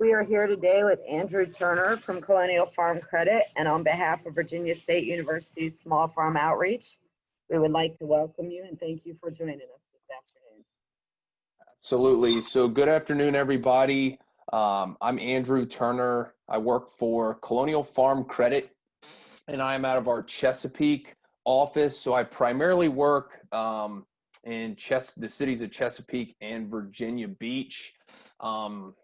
We are here today with Andrew Turner from Colonial Farm Credit and on behalf of Virginia State University's Small Farm Outreach, we would like to welcome you and thank you for joining us this afternoon. Absolutely. So good afternoon, everybody. Um, I'm Andrew Turner. I work for Colonial Farm Credit and I'm out of our Chesapeake office. So I primarily work um, in Ches the cities of Chesapeake and Virginia Beach. Um,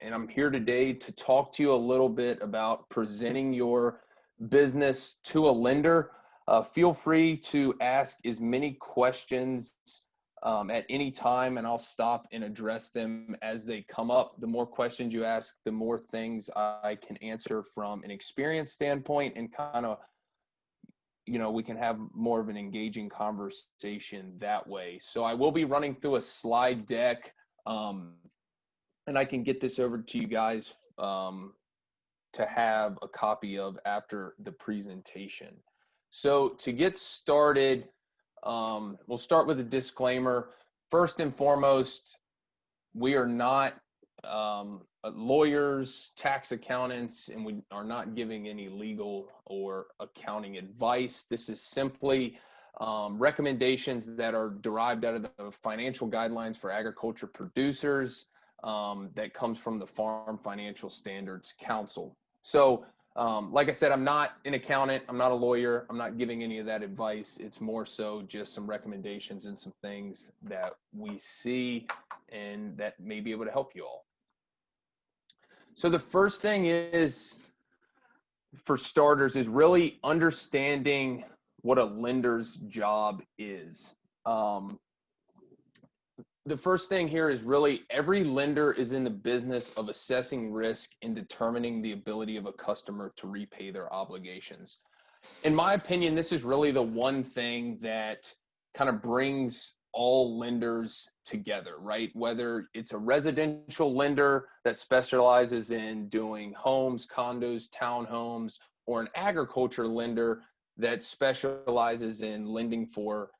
and I'm here today to talk to you a little bit about presenting your business to a lender. Uh, feel free to ask as many questions um, at any time and I'll stop and address them as they come up. The more questions you ask, the more things I can answer from an experience standpoint and kind of you know, we can have more of an engaging conversation that way. So I will be running through a slide deck um, and I can get this over to you guys um, to have a copy of after the presentation. So to get started, um, we'll start with a disclaimer. First and foremost, we are not um, uh, lawyers, tax accountants, and we are not giving any legal or accounting advice. This is simply um, recommendations that are derived out of the financial guidelines for agriculture producers um, that comes from the Farm Financial Standards Council. So um, like I said, I'm not an accountant. I'm not a lawyer. I'm not giving any of that advice. It's more so just some recommendations and some things that we see and that may be able to help you all. So the first thing is, for starters, is really understanding what a lender's job is. Um, the first thing here is really every lender is in the business of assessing risk and determining the ability of a customer to repay their obligations. In my opinion, this is really the one thing that kind of brings all lenders together, right? Whether it's a residential lender that specializes in doing homes, condos, townhomes, or an agriculture lender that specializes in lending for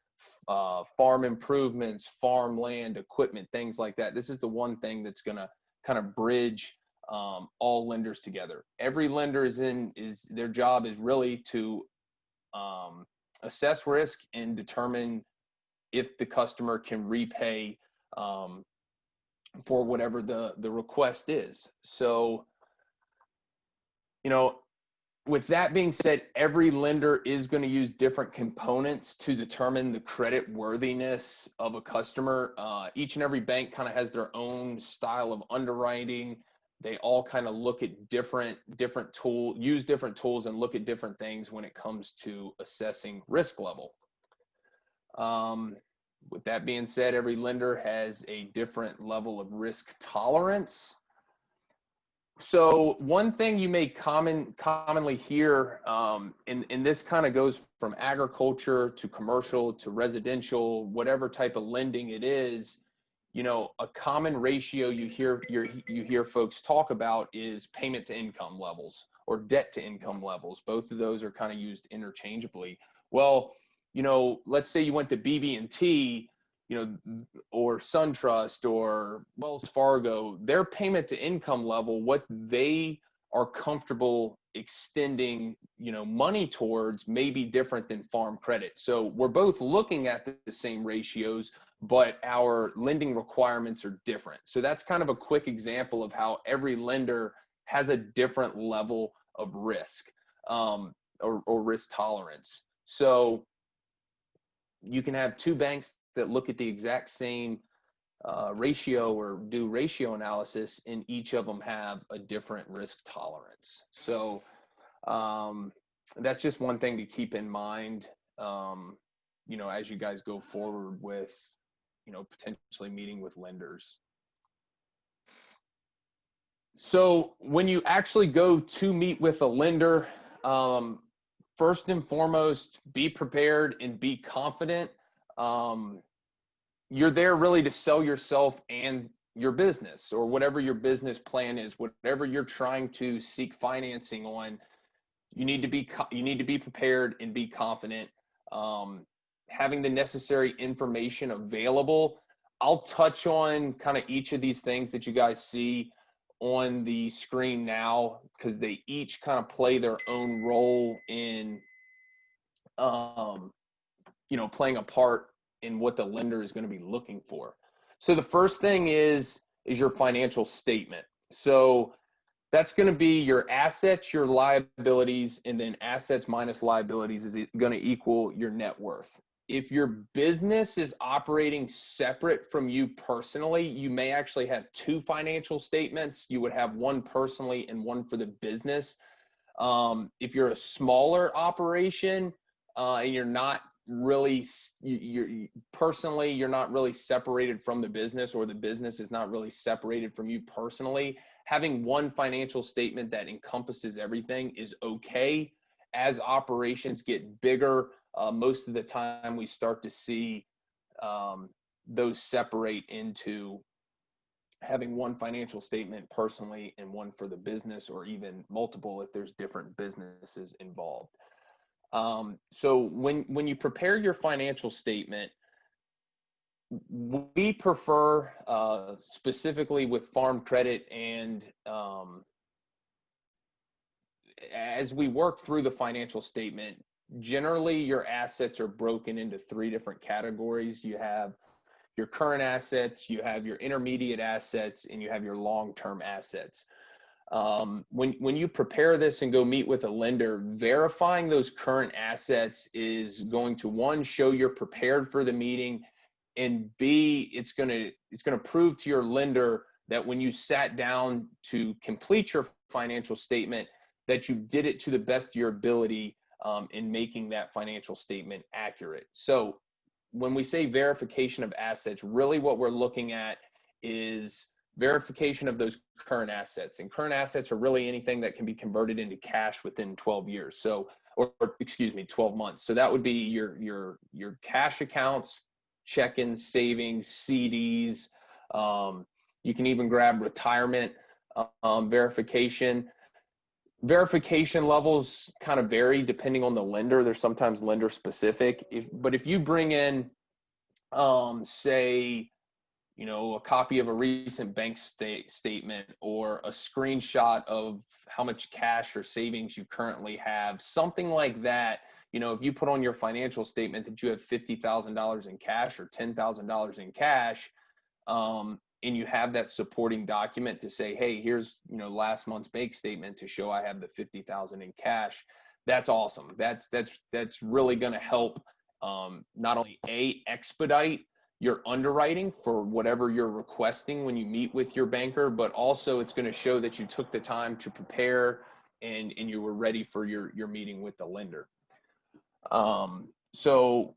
uh, farm improvements, farmland, equipment, things like that. This is the one thing that's going to kind of bridge um, all lenders together. Every lender is in is their job is really to um, assess risk and determine if the customer can repay um, for whatever the the request is. So, you know, with that being said, every lender is going to use different components to determine the credit worthiness of a customer. Uh, each and every bank kind of has their own style of underwriting. They all kind of look at different different tool, use different tools, and look at different things when it comes to assessing risk level. Um, with that being said, every lender has a different level of risk tolerance. So one thing you may common commonly hear, um, and, and this kind of goes from agriculture to commercial to residential, whatever type of lending it is, you know, a common ratio you hear you hear folks talk about is payment to income levels or debt to income levels. Both of those are kind of used interchangeably. Well, you know, let's say you went to BB&T, you know, or SunTrust or Wells Fargo, their payment to income level, what they are comfortable extending, you know, money towards may be different than farm credit. So we're both looking at the same ratios, but our lending requirements are different. So that's kind of a quick example of how every lender has a different level of risk um, or, or risk tolerance. So you can have two banks that look at the exact same uh, ratio or do ratio analysis and each of them have a different risk tolerance. So um, that's just one thing to keep in mind, um, you know, as you guys go forward with, you know, potentially meeting with lenders. So when you actually go to meet with a lender, um, first and foremost, be prepared and be confident. Um, you're there really to sell yourself and your business or whatever your business plan is, whatever you're trying to seek financing on. You need to be you need to be prepared and be confident. Um, having the necessary information available. I'll touch on kind of each of these things that you guys see on the screen now because they each kind of play their own role in, um, you know, playing a part in what the lender is going to be looking for. So the first thing is is your financial statement. So that's going to be your assets, your liabilities, and then assets minus liabilities is going to equal your net worth. If your business is operating separate from you personally, you may actually have two financial statements. You would have one personally and one for the business. Um, if you're a smaller operation uh, and you're not really you're you, personally you're not really separated from the business or the business is not really separated from you personally. Having one financial statement that encompasses everything is okay. As operations get bigger uh, most of the time we start to see um, those separate into having one financial statement personally and one for the business or even multiple if there's different businesses involved um, so when when you prepare your financial statement, we prefer uh, specifically with farm credit and um, as we work through the financial statement, generally your assets are broken into three different categories. You have your current assets, you have your intermediate assets, and you have your long-term assets um, when when you prepare this and go meet with a lender verifying those current assets is going to one show you're prepared for the meeting and b it's going to it's going to prove to your lender that when you sat down to complete your financial statement that you did it to the best of your ability um, in making that financial statement accurate. So when we say verification of assets really what we're looking at is verification of those current assets and current assets are really anything that can be converted into cash within 12 years so or, or excuse me 12 months. So that would be your your your cash accounts check-ins savings cds um, you can even grab retirement um, verification. Verification levels kind of vary depending on the lender. There's sometimes lender specific if but if you bring in um, say you know, a copy of a recent bank state statement or a screenshot of how much cash or savings you currently have, something like that. You know, if you put on your financial statement that you have $50,000 in cash or $10,000 in cash, um, and you have that supporting document to say, hey, here's, you know, last month's bank statement to show I have the 50,000 in cash. That's awesome. That's, that's, that's really going to help um, not only a expedite your underwriting for whatever you're requesting when you meet with your banker, but also it's going to show that you took the time to prepare and, and you were ready for your, your meeting with the lender. Um, so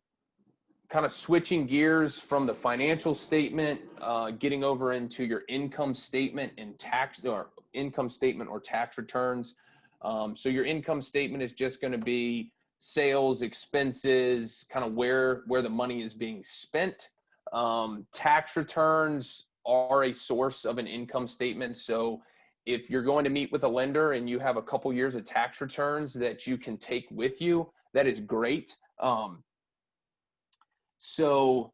kind of switching gears from the financial statement, uh, getting over into your income statement and tax or income statement or tax returns. Um, so your income statement is just going to be sales, expenses, kind of where, where the money is being spent. Um, tax returns are a source of an income statement. So if you're going to meet with a lender and you have a couple years of tax returns that you can take with you, that is great. Um, so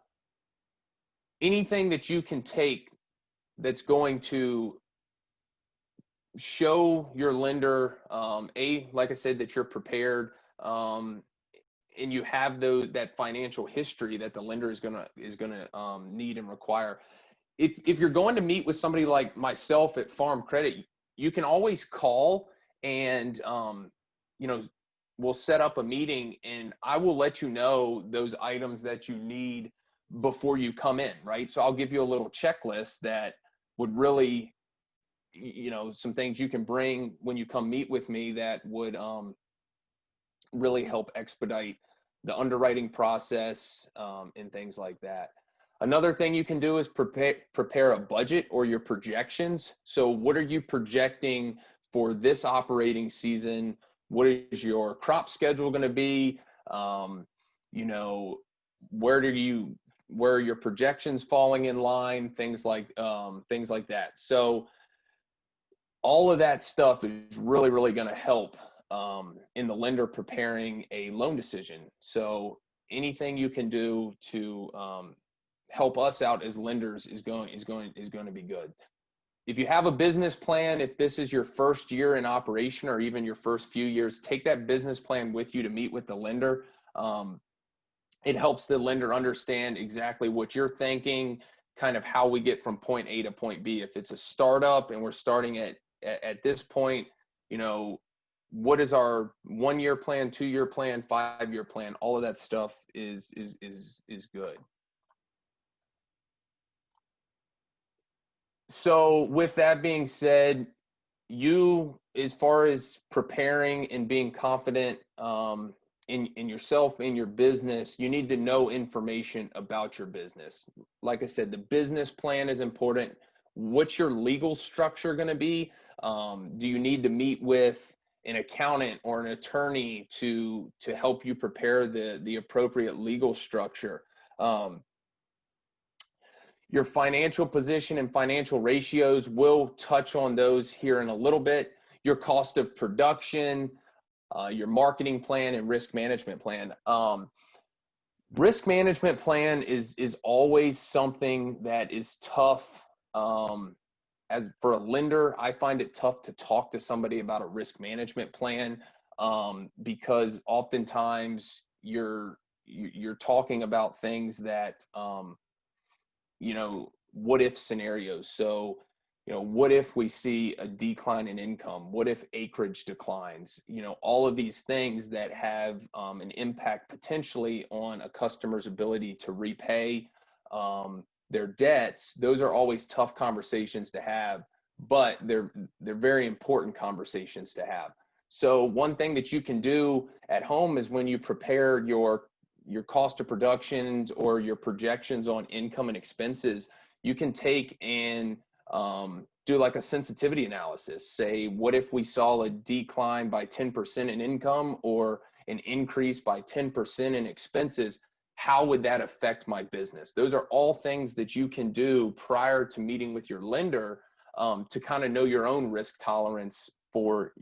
anything that you can take that's going to show your lender, um, a, like I said, that you're prepared, um, and you have those that financial history that the lender is gonna is gonna um, need and require. If if you're going to meet with somebody like myself at Farm Credit, you can always call and um, you know we'll set up a meeting and I will let you know those items that you need before you come in, right? So I'll give you a little checklist that would really you know some things you can bring when you come meet with me that would um, really help expedite the underwriting process um, and things like that. Another thing you can do is prepare prepare a budget or your projections. So what are you projecting for this operating season? What is your crop schedule going to be? Um, you know, where do you where are your projections falling in line? Things like um, things like that. So all of that stuff is really really going to help um, in the lender preparing a loan decision. So anything you can do to um, help us out as lenders is going is going is going to be good. if you have a business plan, if this is your first year in operation or even your first few years, take that business plan with you to meet with the lender. Um, it helps the lender understand exactly what you're thinking, kind of how we get from point A to point B. If it's a startup and we're starting at at, at this point, you know, what is our one year plan, two year plan, five year plan? All of that stuff is is is is good. So with that being said, you as far as preparing and being confident um, in in yourself in your business, you need to know information about your business. Like I said, the business plan is important. What's your legal structure going to be? Um, do you need to meet with an accountant or an attorney to to help you prepare the the appropriate legal structure? Um, your financial position and financial ratios, we'll touch on those here in a little bit. Your cost of production, uh, your marketing plan and risk management plan. Um, risk management plan is is always something that is tough. Um, as for a lender, I find it tough to talk to somebody about a risk management plan um, because oftentimes you're you're talking about things that um, you know, what if scenarios. So, you know, what if we see a decline in income? What if acreage declines? You know, all of these things that have um, an impact potentially on a customer's ability to repay um, their debts. Those are always tough conversations to have, but they're they're very important conversations to have. So one thing that you can do at home is when you prepare your your cost of productions or your projections on income and expenses, you can take and um, do like a sensitivity analysis. Say, what if we saw a decline by 10% in income or an increase by 10% in expenses? How would that affect my business? Those are all things that you can do prior to meeting with your lender um, to kind of know your own risk tolerance for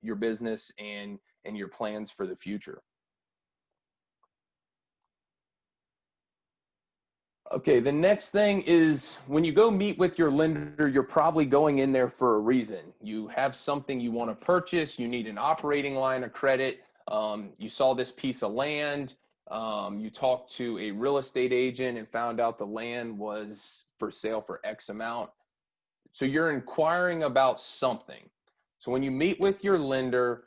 your business and and your plans for the future. Okay, the next thing is when you go meet with your lender, you're probably going in there for a reason. You have something you want to purchase, you need an operating line of credit, um, you saw this piece of land, um, you talked to a real estate agent and found out the land was for sale for X amount. So you're inquiring about something. So when you meet with your lender,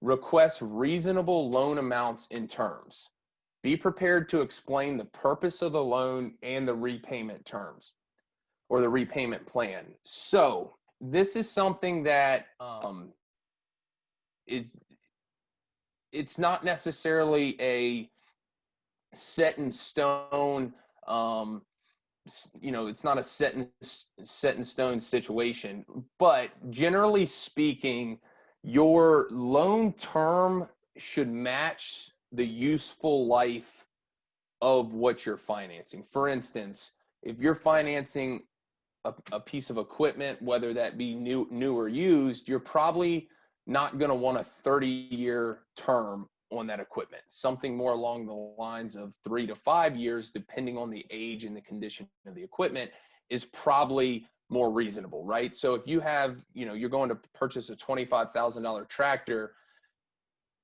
request reasonable loan amounts in terms. Be prepared to explain the purpose of the loan and the repayment terms or the repayment plan. So this is something that um, is it's not necessarily a set in stone um, you know it's not a set in set in stone situation but generally speaking your loan term should match the useful life of what you're financing. For instance, if you're financing a, a piece of equipment, whether that be new, new or used, you're probably not going to want a 30 year term on that equipment. Something more along the lines of three to five years, depending on the age and the condition of the equipment, is probably more reasonable, right? So if you have, you know, you're going to purchase a $25,000 tractor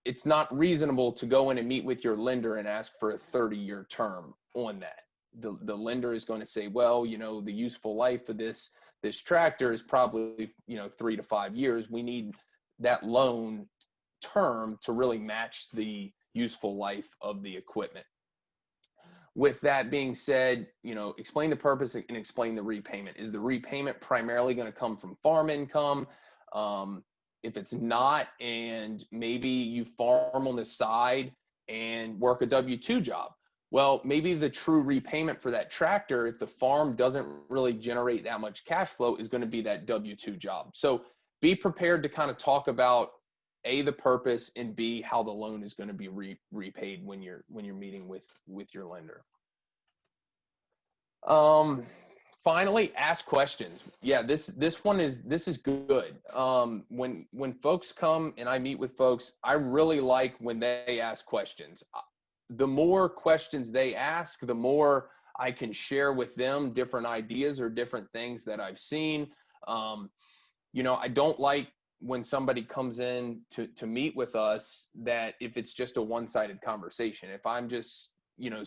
it's not reasonable to go in and meet with your lender and ask for a 30 year term on that. The, the lender is going to say, well, you know, the useful life of this this tractor is probably, you know, three to five years. We need that loan term to really match the useful life of the equipment. With that being said, you know, explain the purpose and explain the repayment. Is the repayment primarily going to come from farm income? Um, if it's not, and maybe you farm on the side and work a W 2 job, well, maybe the true repayment for that tractor, if the farm doesn't really generate that much cash flow, is going to be that W 2 job. So be prepared to kind of talk about a the purpose and b how the loan is going to be re- repaid when you're when you're meeting with with your lender. Um finally ask questions. Yeah this this one is this is good. Um when when folks come and i meet with folks i really like when they ask questions. Uh, the more questions they ask the more i can share with them different ideas or different things that i've seen. Um, you know, I don't like when somebody comes in to to meet with us that if it's just a one-sided conversation. If I'm just, you know,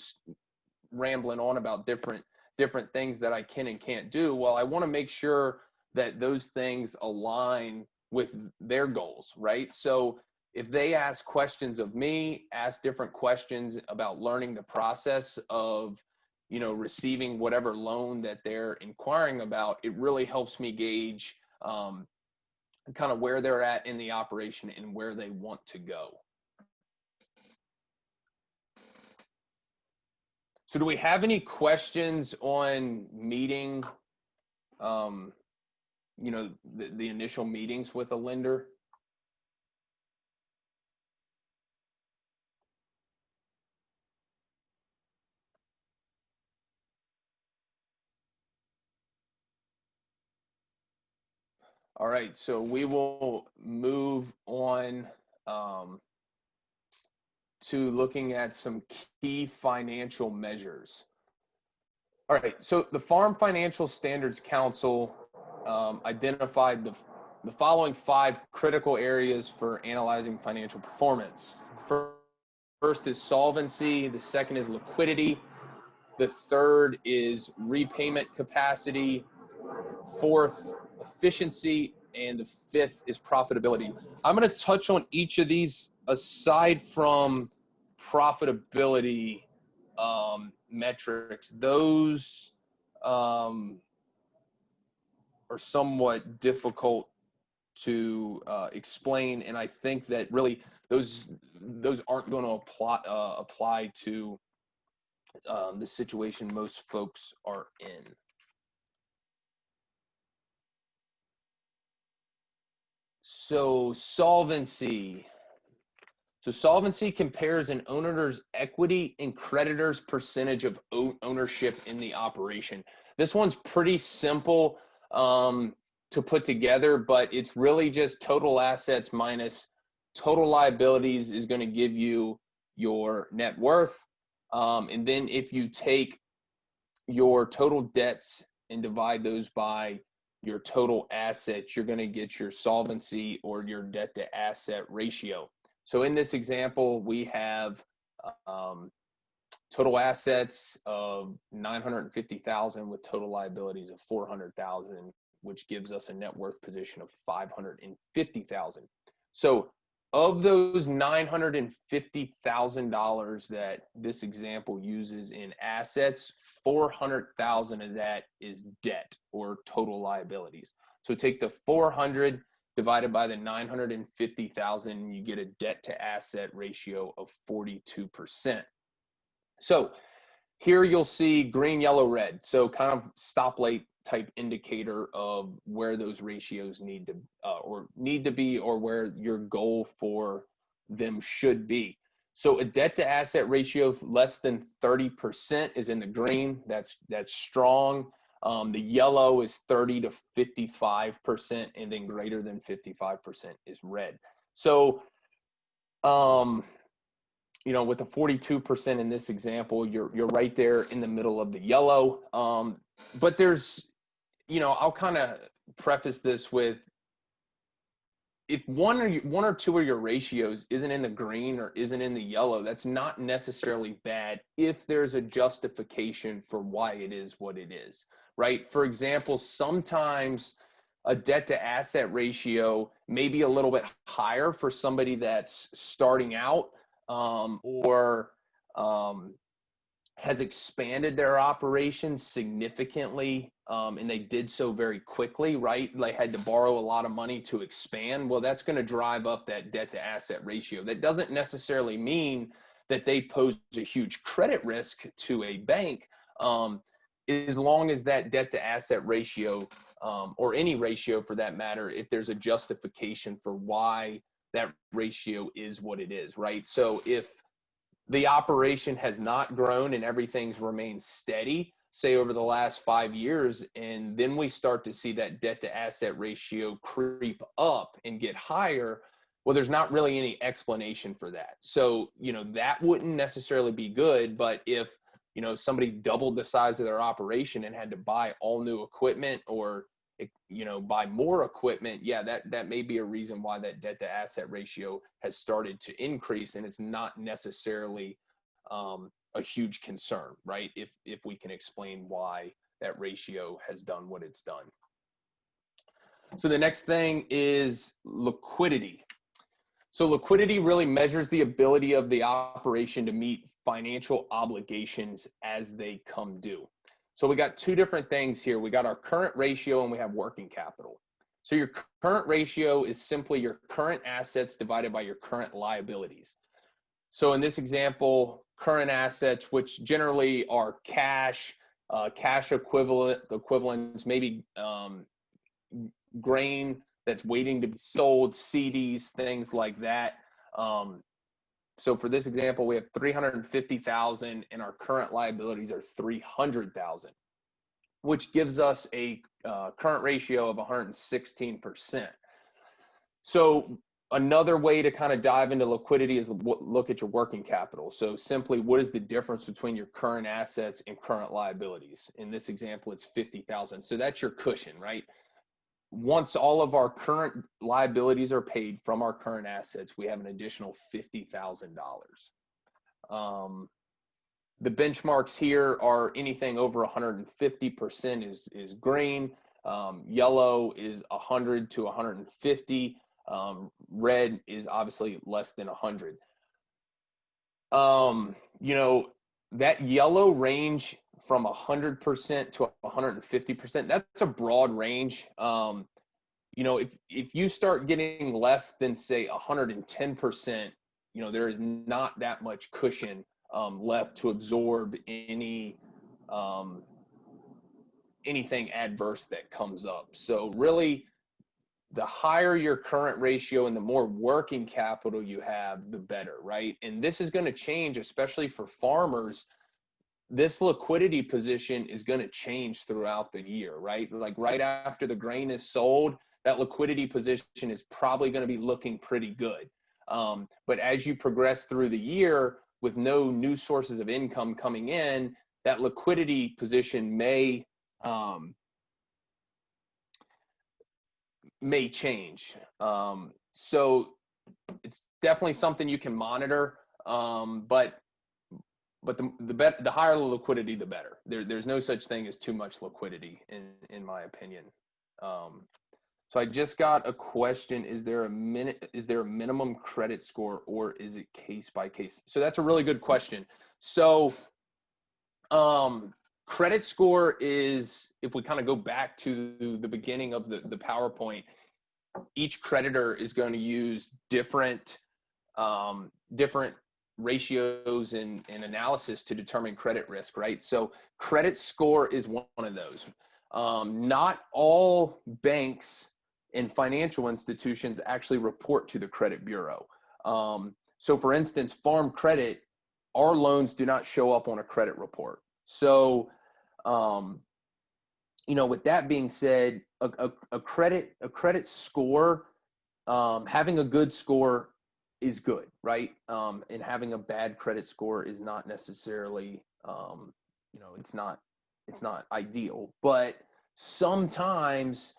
rambling on about different different things that I can and can't do, well, I want to make sure that those things align with their goals, right? So if they ask questions of me, ask different questions about learning the process of, you know, receiving whatever loan that they're inquiring about, it really helps me gauge um, kind of where they're at in the operation and where they want to go. So do we have any questions on meeting, um, you know, the, the initial meetings with a lender? All right, so we will move on um, to looking at some key financial measures. All right, so the Farm Financial Standards Council um, identified the, the following five critical areas for analyzing financial performance. First is solvency, the second is liquidity, the third is repayment capacity, fourth efficiency, and the fifth is profitability. I'm going to touch on each of these aside from profitability um, metrics. Those um, are somewhat difficult to uh, explain, and I think that really those those aren't going to apply uh, apply to um, the situation most folks are in. So solvency. So solvency compares an owner's equity and creditor's percentage of ownership in the operation. This one's pretty simple um, to put together, but it's really just total assets minus total liabilities is going to give you your net worth. Um, and then if you take your total debts and divide those by your total assets, you're going to get your solvency or your debt to asset ratio. So in this example, we have um, total assets of 950,000 with total liabilities of 400,000, which gives us a net worth position of 550,000. So of those $950,000 that this example uses in assets, 400,000 of that is debt or total liabilities. So take the 400 divided by the 950,000, you get a debt to asset ratio of 42%. So here you'll see green, yellow, red. So kind of stoplight type indicator of where those ratios need to uh, or need to be or where your goal for them should be. So a debt to asset ratio less than 30% is in the green. That's that's strong. Um, the yellow is 30 to 55%, and then greater than 55% is red. So, um, you know, with the 42% in this example, you're you're right there in the middle of the yellow. Um, but there's you know, I'll kind of preface this with if one or one or two of your ratios isn't in the green or isn't in the yellow, that's not necessarily bad if there's a justification for why it is what it is, right? For example, sometimes a debt to asset ratio may be a little bit higher for somebody that's starting out um, or um, has expanded their operations significantly um, and they did so very quickly right? They had to borrow a lot of money to expand. Well that's going to drive up that debt to asset ratio. That doesn't necessarily mean that they pose a huge credit risk to a bank um, as long as that debt to asset ratio um, or any ratio for that matter if there's a justification for why that ratio is what it is right? So if the operation has not grown and everything's remained steady say over the last five years and then we start to see that debt to asset ratio creep up and get higher well there's not really any explanation for that. So you know that wouldn't necessarily be good but if you know somebody doubled the size of their operation and had to buy all new equipment or you know, buy more equipment, yeah, that that may be a reason why that debt to asset ratio has started to increase, and it's not necessarily um, a huge concern, right? If if we can explain why that ratio has done what it's done. So the next thing is liquidity. So liquidity really measures the ability of the operation to meet financial obligations as they come due. So we got two different things here. We got our current ratio and we have working capital. So your current ratio is simply your current assets divided by your current liabilities. So in this example, current assets, which generally are cash, uh, cash equivalent equivalents, maybe um, grain that's waiting to be sold, CDs, things like that. Um, so for this example, we have 350,000 and our current liabilities are 300,000, which gives us a uh, current ratio of 116%. So another way to kind of dive into liquidity is look at your working capital. So simply, what is the difference between your current assets and current liabilities? In this example, it's 50,000. So that's your cushion, right? Once all of our current liabilities are paid from our current assets, we have an additional $50,000. Um, the benchmarks here are anything over 150% is, is green. Um, yellow is 100 to 150. Um, red is obviously less than 100. Um, you know, that yellow range from 100% to 150%, that's a broad range. Um, you know, if, if you start getting less than, say, 110%, you know, there is not that much cushion um, left to absorb any um, anything adverse that comes up. So really, the higher your current ratio and the more working capital you have, the better, right? And this is going to change, especially for farmers this liquidity position is going to change throughout the year, right? Like right after the grain is sold, that liquidity position is probably going to be looking pretty good. Um, but as you progress through the year with no new sources of income coming in, that liquidity position may um, may change. Um, so it's definitely something you can monitor. Um, but but the the bet the higher the liquidity, the better. There, there's no such thing as too much liquidity, in in my opinion. Um, so I just got a question: Is there a minute? Is there a minimum credit score, or is it case by case? So that's a really good question. So, um, credit score is if we kind of go back to the beginning of the the PowerPoint. Each creditor is going to use different um, different ratios and, and analysis to determine credit risk, right? So credit score is one of those. Um, not all banks and financial institutions actually report to the credit bureau. Um, so for instance, farm credit, our loans do not show up on a credit report. So, um, you know, with that being said, a, a, a credit a credit score, um, having a good score is good, right? Um, and having a bad credit score is not necessarily, um, you know, it's not, it's not ideal. But sometimes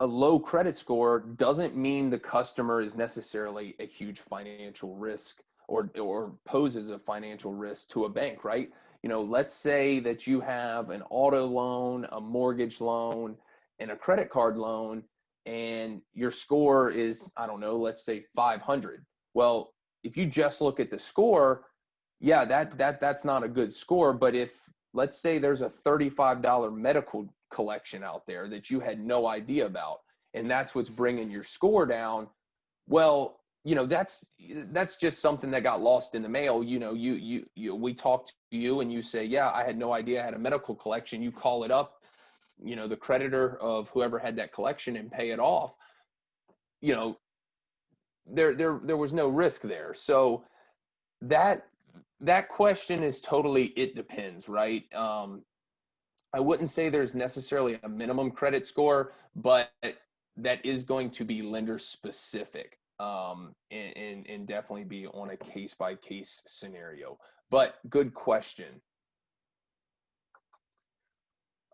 a low credit score doesn't mean the customer is necessarily a huge financial risk or or poses a financial risk to a bank, right? You know, let's say that you have an auto loan, a mortgage loan, and a credit card loan and your score is i don't know let's say 500 well if you just look at the score yeah that that that's not a good score but if let's say there's a $35 medical collection out there that you had no idea about and that's what's bringing your score down well you know that's that's just something that got lost in the mail. You know you you, you we talked to you and you say yeah i had no idea i had a medical collection. You call it up you know the creditor of whoever had that collection and pay it off you know there there there was no risk there. So that that question is totally it depends right? Um i wouldn't say there's necessarily a minimum credit score but that is going to be lender specific um and, and, and definitely be on a case by case scenario. But good question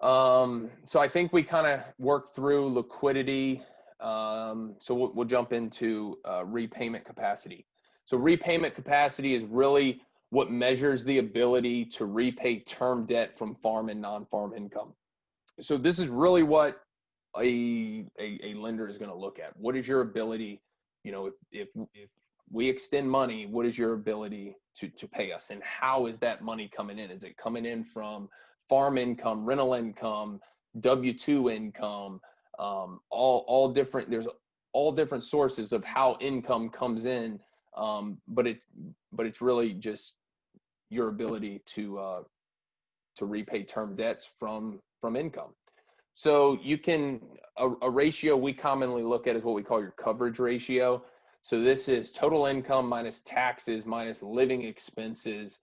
Um, so I think we kind of worked through liquidity. Um, so we'll, we'll jump into uh, repayment capacity. So repayment capacity is really what measures the ability to repay term debt from farm and non-farm income. So this is really what a, a, a lender is going to look at. What is your ability, you know, if, if, if we extend money, what is your ability to, to pay us? And how is that money coming in? Is it coming in from farm income, rental income, W-2 income, um, all, all different, there's all different sources of how income comes in. Um, but it, but it's really just your ability to, uh, to repay term debts from, from income. So you can, a, a ratio we commonly look at is what we call your coverage ratio. So this is total income minus taxes minus living expenses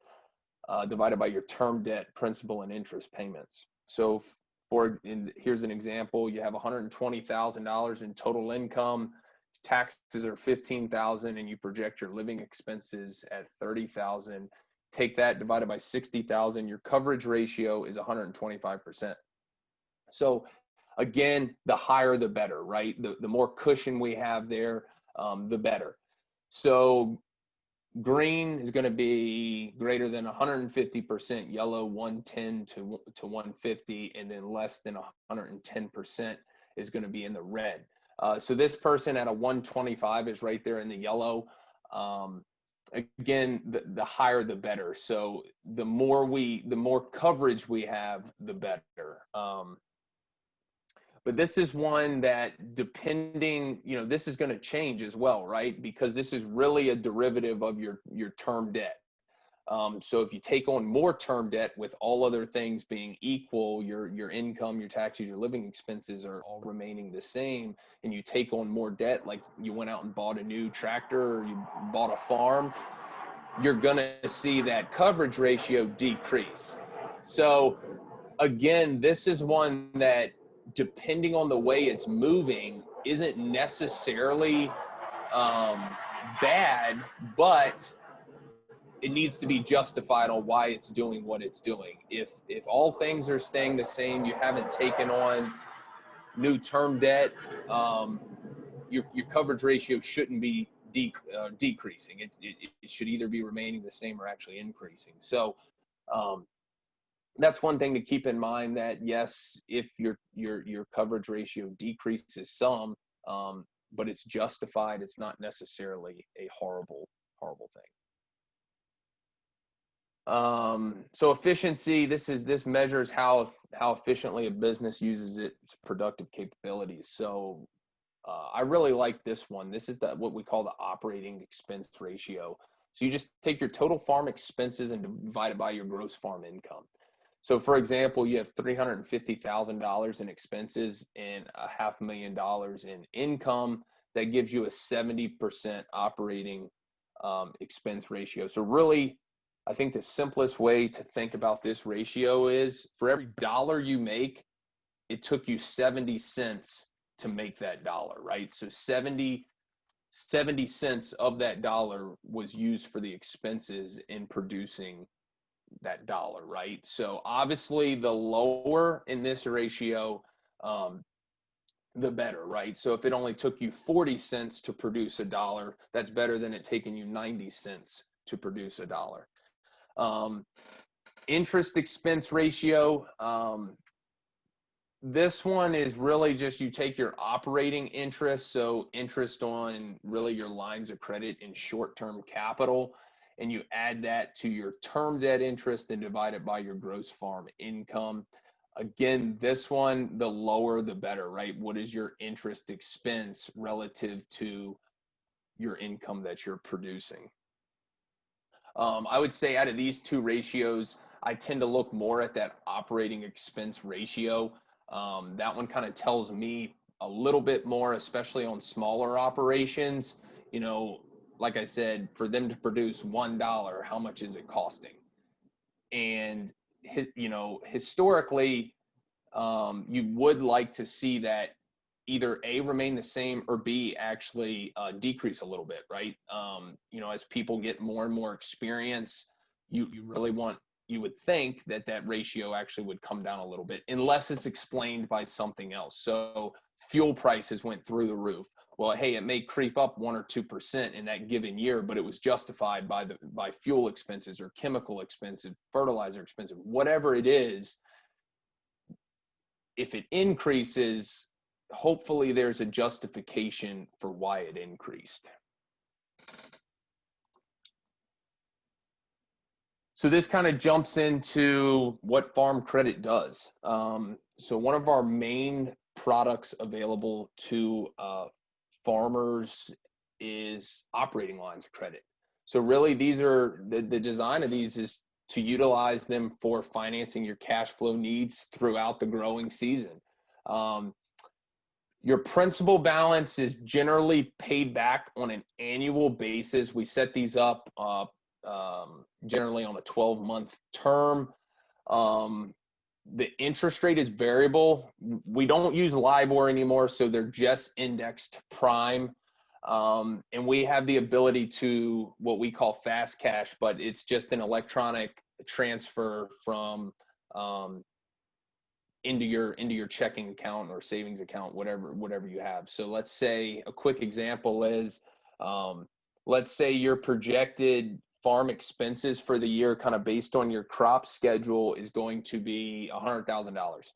uh, divided by your term debt, principal, and interest payments. So for in, here's an example: you have $120,000 in total income, taxes are 15,000, and you project your living expenses at 30,000. Take that divided by 60,000. Your coverage ratio is 125 percent. So again, the higher the better, right? The the more cushion we have there, um, the better. So green is going to be greater than 150%, yellow 110 to, to 150, and then less than 110% is going to be in the red. Uh, so this person at a 125 is right there in the yellow. Um, again, the, the higher the better. So the more we, the more coverage we have, the better. Um, but this is one that depending you know this is going to change as well right? Because this is really a derivative of your your term debt. Um, so if you take on more term debt with all other things being equal your your income your taxes your living expenses are all remaining the same and you take on more debt like you went out and bought a new tractor or you bought a farm you're going to see that coverage ratio decrease. So again this is one that depending on the way it's moving, isn't necessarily um, bad, but it needs to be justified on why it's doing what it's doing. If if all things are staying the same, you haven't taken on new term debt, um, your your coverage ratio shouldn't be de- uh, decreasing. It, it, it should either be remaining the same or actually increasing. So um, that's one thing to keep in mind that yes, if your your your coverage ratio decreases some, um, but it's justified, it's not necessarily a horrible horrible thing. Um, so efficiency, this is this measures how how efficiently a business uses its productive capabilities. So uh, I really like this one. This is the, what we call the operating expense ratio. So you just take your total farm expenses and divide it by your gross farm income. So for example, you have $350,000 in expenses and a half million dollars in income. That gives you a 70% operating um, expense ratio. So really, I think the simplest way to think about this ratio is for every dollar you make, it took you 70 cents to make that dollar, right? So 70, 70 cents of that dollar was used for the expenses in producing that dollar, right? So obviously, the lower in this ratio, um, the better, right? So if it only took you 40 cents to produce a dollar, that's better than it taking you 90 cents to produce a dollar. Um, interest expense ratio, um, this one is really just you take your operating interest, so interest on really your lines of credit and short-term capital, and you add that to your term debt interest and divide it by your gross farm income. Again, this one, the lower the better, right? What is your interest expense relative to your income that you're producing? Um, I would say out of these two ratios, I tend to look more at that operating expense ratio. Um, that one kind of tells me a little bit more, especially on smaller operations. You know, like I said, for them to produce one dollar, how much is it costing? And you know, historically, um, you would like to see that either a remain the same or b actually uh, decrease a little bit, right? Um, you know, as people get more and more experience, you you really want you would think that that ratio actually would come down a little bit unless it's explained by something else. So fuel prices went through the roof. Well, hey, it may creep up one or two percent in that given year, but it was justified by the by fuel expenses or chemical expenses, fertilizer expenses, whatever it is. If it increases, hopefully there's a justification for why it increased. So this kind of jumps into what Farm Credit does. Um, so one of our main products available to uh, farmers is operating lines of credit. So really, these are the, the design of these is to utilize them for financing your cash flow needs throughout the growing season. Um, your principal balance is generally paid back on an annual basis. We set these up uh, um, generally on a 12 month term. Um, the interest rate is variable. We don't use LIBOR anymore, so they're just indexed to prime. Um, and we have the ability to what we call fast cash, but it's just an electronic transfer from um, into your into your checking account or savings account, whatever whatever you have. So let's say a quick example is, um, let's say your projected farm expenses for the year, kind of based on your crop schedule, is going to be $100,000.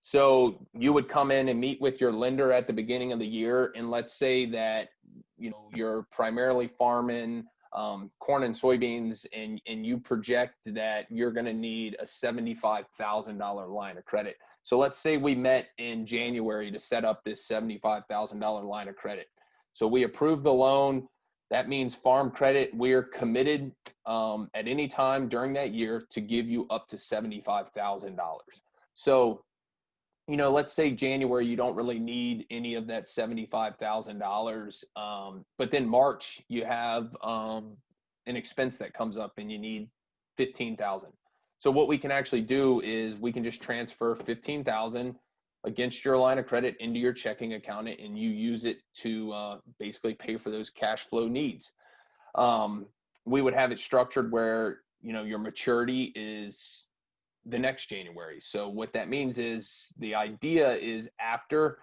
So you would come in and meet with your lender at the beginning of the year, and let's say that you know you're primarily farming um, corn and soybeans, and and you project that you're going to need a seventy-five thousand dollar line of credit. So let's say we met in January to set up this seventy-five thousand dollar line of credit. So we approve the loan that means farm credit, we're committed um, at any time during that year to give you up to $75,000. So, you know, let's say January, you don't really need any of that $75,000. Um, but then March, you have um, an expense that comes up and you need 15,000. So what we can actually do is we can just transfer 15,000 against your line of credit into your checking account and you use it to uh, basically pay for those cash flow needs. Um, we would have it structured where you know your maturity is the next January. So what that means is the idea is after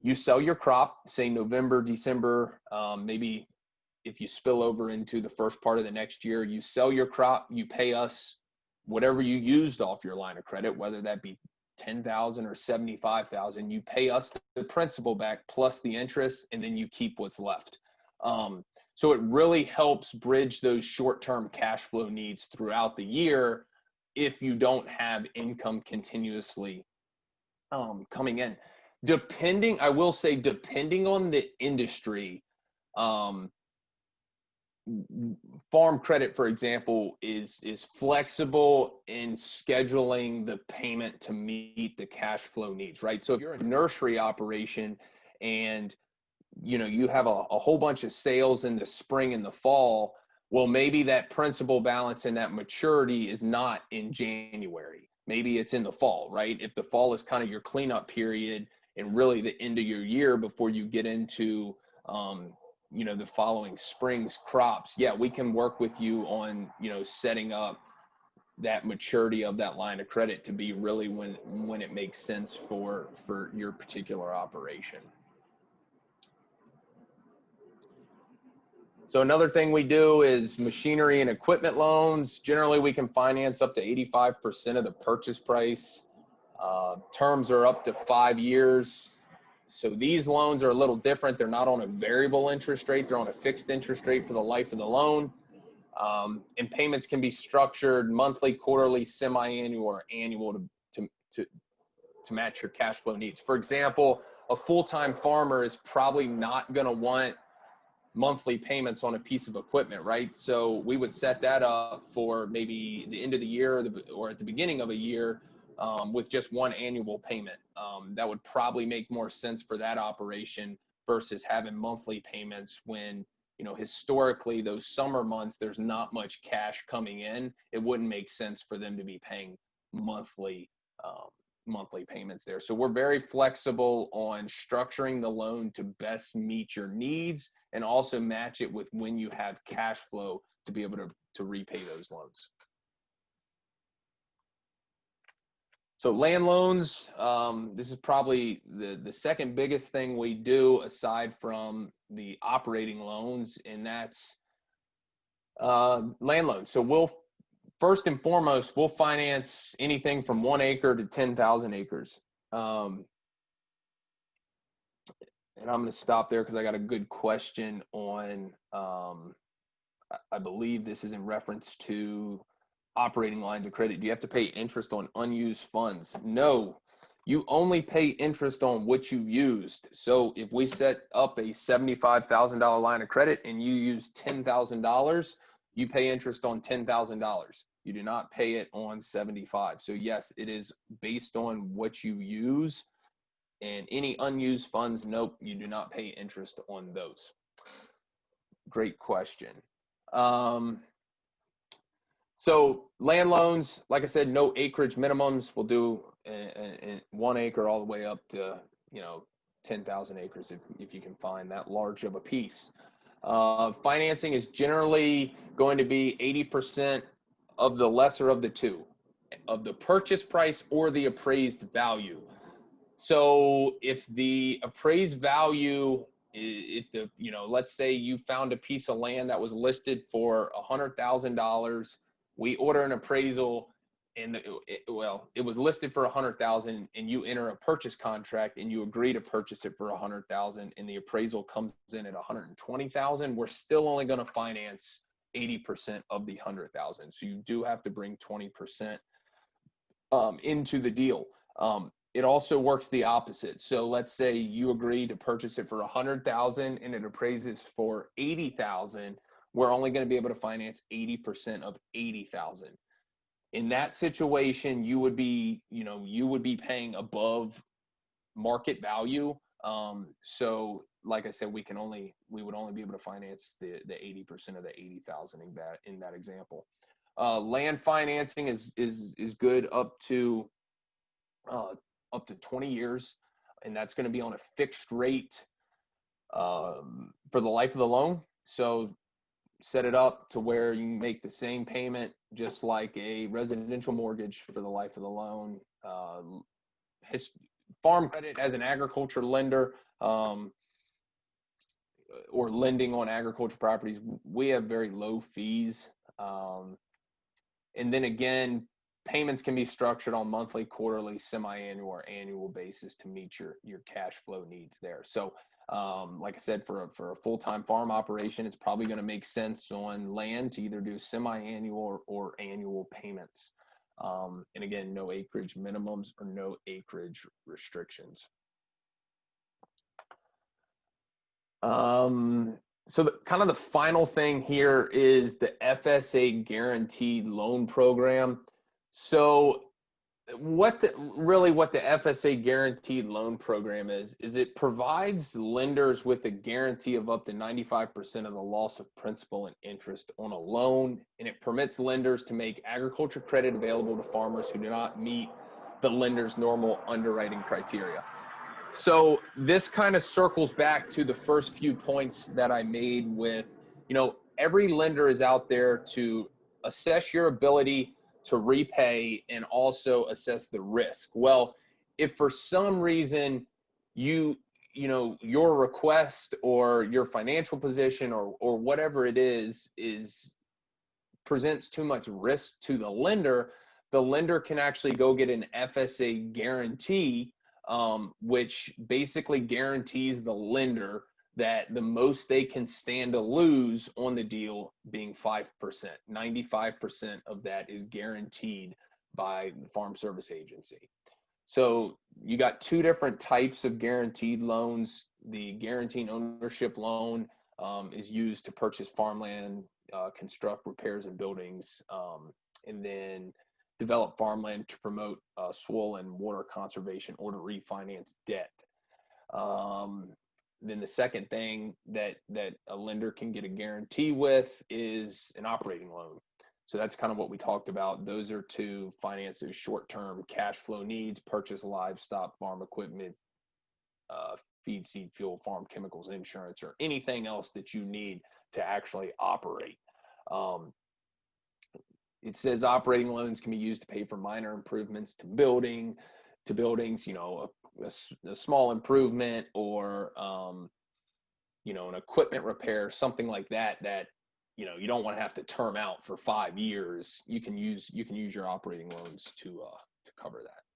you sell your crop, say November, December, um, maybe if you spill over into the first part of the next year, you sell your crop, you pay us whatever you used off your line of credit, whether that be 10,000 or 75,000, you pay us the principal back plus the interest and then you keep what's left. Um, so it really helps bridge those short-term cash flow needs throughout the year if you don't have income continuously um, coming in. Depending, I will say, depending on the industry, um, farm credit for example is is flexible in scheduling the payment to meet the cash flow needs right? So if you're a nursery operation and you know you have a, a whole bunch of sales in the spring and the fall well maybe that principal balance and that maturity is not in january. Maybe it's in the fall right? If the fall is kind of your cleanup period and really the end of your year before you get into um, you know the following spring's crops yeah we can work with you on you know setting up that maturity of that line of credit to be really when when it makes sense for for your particular operation. So another thing we do is machinery and equipment loans. Generally we can finance up to 85% of the purchase price. Uh, terms are up to five years so these loans are a little different. They're not on a variable interest rate. They're on a fixed interest rate for the life of the loan. Um, and payments can be structured monthly, quarterly, semi-annual, or annual to, to, to, to match your cash flow needs. For example, a full-time farmer is probably not going to want monthly payments on a piece of equipment, right? So we would set that up for maybe the end of the year or, the, or at the beginning of a year um, with just one annual payment. Um, that would probably make more sense for that operation versus having monthly payments when you know historically those summer months there's not much cash coming in. It wouldn't make sense for them to be paying monthly um, monthly payments there. So we're very flexible on structuring the loan to best meet your needs and also match it with when you have cash flow to be able to, to repay those loans So land loans, um, this is probably the, the second biggest thing we do aside from the operating loans, and that's uh, land loans. So we'll first and foremost, we'll finance anything from one acre to 10,000 acres. Um, and I'm going to stop there because I got a good question on, um, I- I believe this is in reference to operating lines of credit. Do you have to pay interest on unused funds? No, you only pay interest on what you used. So if we set up a $75,000 line of credit and you use $10,000, you pay interest on $10,000. You do not pay it on 75. So yes, it is based on what you use and any unused funds, nope, you do not pay interest on those. Great question. Um, so land loans, like I said, no acreage minimums. We'll do one acre all the way up to, you know, 10,000 acres if, if you can find that large of a piece. Uh, financing is generally going to be 80% of the lesser of the two, of the purchase price or the appraised value. So if the appraised value, if the, you know, let's say you found a piece of land that was listed for a hundred thousand dollars, we order an appraisal and it, well, it was listed for a hundred thousand and you enter a purchase contract and you agree to purchase it for a hundred thousand and the appraisal comes in at hundred and twenty thousand, we're still only gonna finance eighty percent of the hundred thousand. So you do have to bring twenty percent um, into the deal. Um, it also works the opposite. So let's say you agree to purchase it for a hundred thousand and it appraises for eighty thousand. We're only going to be able to finance eighty percent of eighty thousand. In that situation, you would be, you know, you would be paying above market value. Um, so, like I said, we can only we would only be able to finance the the eighty percent of the eighty thousand in that in that example. Uh, land financing is is is good up to uh, up to 20 years, and that's going to be on a fixed rate um, for the life of the loan. So set it up to where you make the same payment just like a residential mortgage for the life of the loan. Uh, his, farm credit as an agriculture lender um, or lending on agriculture properties, we have very low fees. Um, and then again, payments can be structured on monthly, quarterly, semi-annual, or annual basis to meet your your cash flow needs there. So, um, like I said, for a, for a full-time farm operation, it's probably going to make sense on land to either do semi-annual or, or annual payments. Um, and again, no acreage minimums or no acreage restrictions. Um, so the, kind of the final thing here is the FSA guaranteed loan program. So what the, really what the FSA guaranteed loan program is is it provides lenders with a guarantee of up to 95% of the loss of principal and interest on a loan and it permits lenders to make agriculture credit available to farmers who do not meet the lender's normal underwriting criteria. So this kind of circles back to the first few points that I made with, you know, every lender is out there to assess your ability to repay and also assess the risk. Well, if for some reason you, you know, your request or your financial position or or whatever it is is presents too much risk to the lender, the lender can actually go get an FSA guarantee um, which basically guarantees the lender that the most they can stand to lose on the deal being 5%. 95% of that is guaranteed by the Farm Service Agency. So you got two different types of guaranteed loans. The guaranteed ownership loan um, is used to purchase farmland, uh, construct repairs and buildings, um, and then develop farmland to promote uh, soil and water conservation or to refinance debt. Um, then the second thing that that a lender can get a guarantee with is an operating loan. So that's kind of what we talked about. Those are to finance those short-term cash flow needs, purchase livestock, farm equipment, uh, feed, seed, fuel, farm chemicals, insurance, or anything else that you need to actually operate. Um, it says operating loans can be used to pay for minor improvements to building, to buildings, you know, a, a small improvement or, um, you know, an equipment repair, something like that, that, you know, you don't want to have to term out for five years. You can use, you can use your operating loans to, uh, to cover that.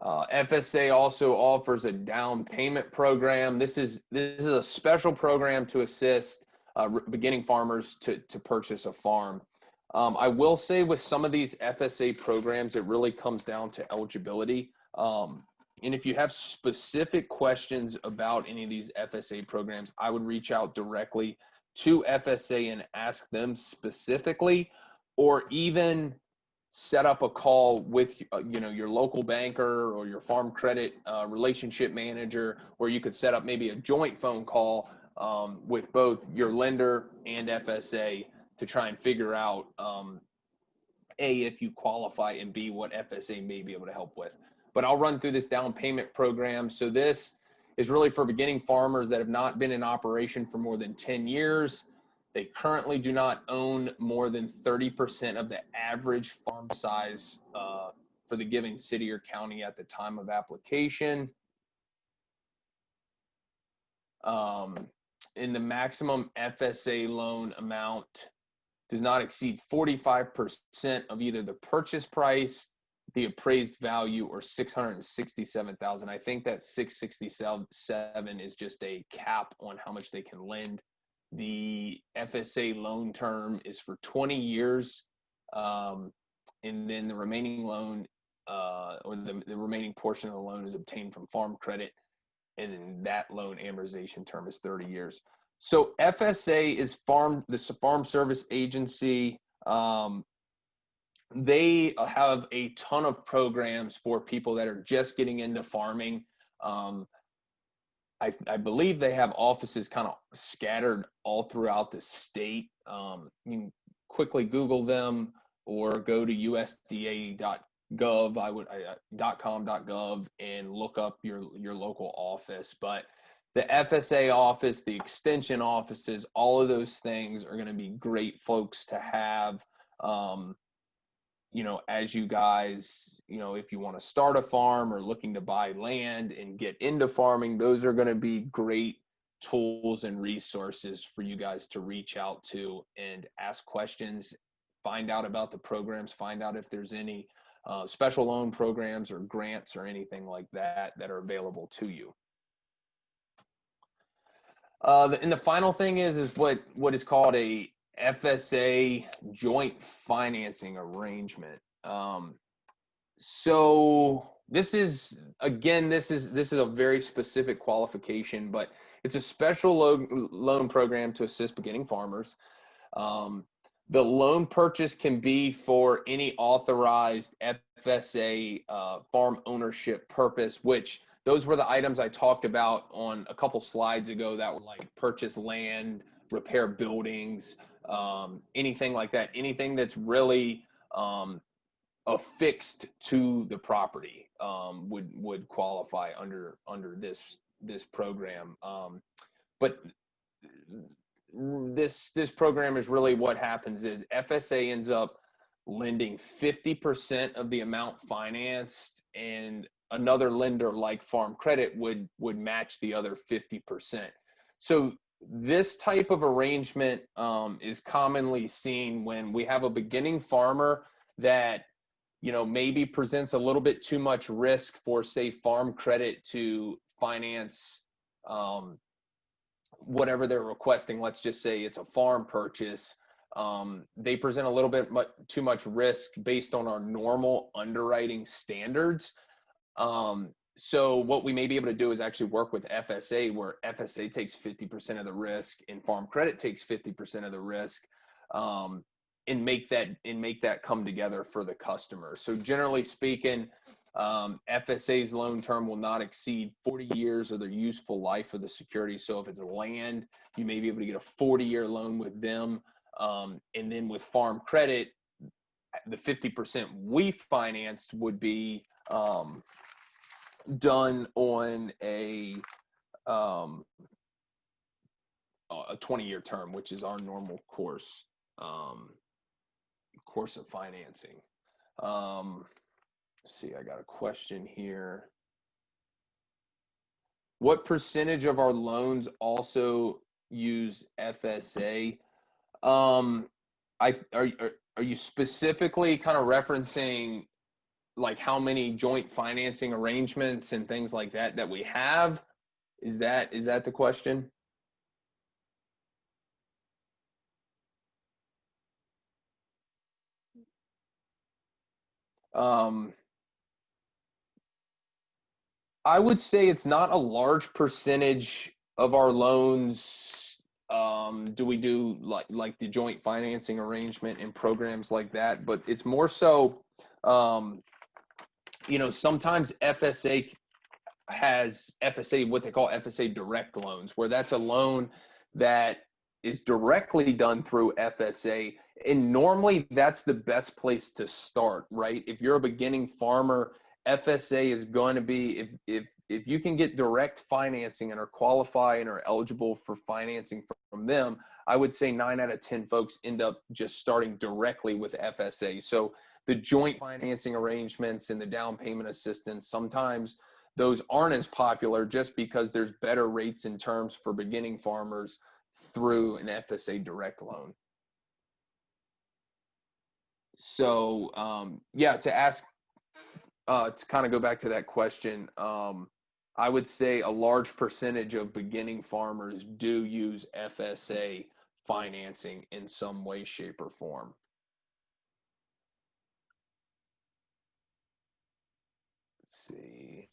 Uh, FSA also offers a down payment program. This is this is a special program to assist uh, beginning farmers to to purchase a farm. Um, I will say with some of these FSA programs, it really comes down to eligibility. Um, and if you have specific questions about any of these FSA programs, I would reach out directly to FSA and ask them specifically, or even set up a call with uh, you know your local banker or your farm credit uh, relationship manager where you could set up maybe a joint phone call um, with both your lender and fsa to try and figure out um, a if you qualify and b what fsa may be able to help with. But i'll run through this down payment program. So this is really for beginning farmers that have not been in operation for more than 10 years. They currently do not own more than 30% of the average farm size uh, for the given city or county at the time of application. Um, and the maximum FSA loan amount does not exceed 45% of either the purchase price, the appraised value, or 667,000. I think that 667 is just a cap on how much they can lend the FSA loan term is for 20 years. Um, and then the remaining loan uh, or the, the remaining portion of the loan is obtained from farm credit. And then that loan amortization term is 30 years. So FSA is farm, the Farm Service Agency. Um, they have a ton of programs for people that are just getting into farming. Um, I, I believe they have offices kind of scattered all throughout the state. Um, you can quickly Google them or go to USDA.gov. I would I, uh, .com.gov and look up your your local office. But the FSA office, the extension offices, all of those things are going to be great folks to have. Um, you know, as you guys, you know, if you want to start a farm or looking to buy land and get into farming, those are going to be great tools and resources for you guys to reach out to and ask questions, find out about the programs, find out if there's any uh, special loan programs or grants or anything like that that are available to you. Uh, and the final thing is is what what is called a FSA joint financing arrangement. Um, so this is again, this is this is a very specific qualification, but it's a special loan loan program to assist beginning farmers. Um, the loan purchase can be for any authorized FSA uh, farm ownership purpose, which those were the items I talked about on a couple slides ago that were like purchase land, repair buildings, um, anything like that, anything that's really um, affixed to the property um, would would qualify under under this this program. Um, but this this program is really what happens is FSA ends up lending 50% of the amount financed and another lender like farm credit would would match the other 50% so this type of arrangement um, is commonly seen when we have a beginning farmer that you know maybe presents a little bit too much risk for say farm credit to finance um, whatever they're requesting. Let's just say it's a farm purchase. Um, they present a little bit much, too much risk based on our normal underwriting standards um, so what we may be able to do is actually work with FSA where FSA takes 50% of the risk and farm credit takes 50% of the risk um, and make that and make that come together for the customer. So generally speaking, um, FSA's loan term will not exceed 40 years of their useful life of the security. So if it's land, you may be able to get a 40 year loan with them. Um, and then with farm credit, the 50% we financed would be um, done on a um, a 20 year term, which is our normal course um, course of financing. Um, see, I got a question here. What percentage of our loans also use FSA? Um, I are are, are you specifically kind of referencing like how many joint financing arrangements and things like that that we have? Is that is that the question? Um, I would say it's not a large percentage of our loans. Um, do we do like like the joint financing arrangement and programs like that? But it's more so, um, you know, sometimes FSA has FSA what they call FSA direct loans, where that's a loan that is directly done through FSA. And normally that's the best place to start, right? If you're a beginning farmer, FSA is going to be if if if you can get direct financing and are qualified and are eligible for financing from them, I would say 9 out of 10 folks end up just starting directly with FSA. So the joint financing arrangements and the down payment assistance sometimes those aren't as popular just because there's better rates and terms for beginning farmers through an FSA direct loan. So um, yeah, to ask, uh, to kind of go back to that question, um, I would say a large percentage of beginning farmers do use FSA financing in some way, shape, or form. Let's see.